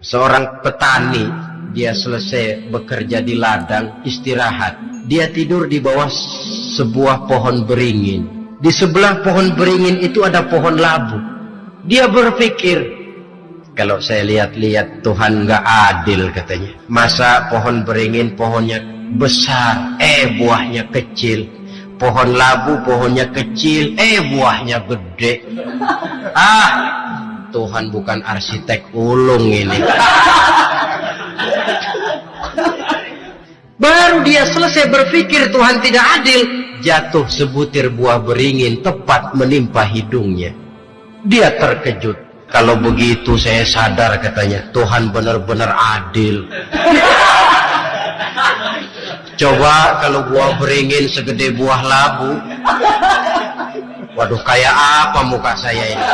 Seorang petani, dia selesai bekerja di ladang, istirahat. Dia tidur di bawah sebuah pohon beringin. Di sebelah pohon beringin itu ada pohon labu. Dia berpikir, kalau saya lihat-lihat Tuhan nggak adil katanya. Masa pohon beringin pohonnya besar, eh buahnya kecil. Pohon labu pohonnya kecil, eh buahnya gede. Ah, Tuhan bukan arsitek ulung ini. Baru dia selesai berpikir Tuhan tidak adil, jatuh sebutir buah beringin tepat menimpa hidungnya. Dia terkejut. Kalau begitu saya sadar katanya, Tuhan benar-benar adil. Coba kalau buah beringin segede buah labu. Waduh, kayak apa muka saya ini?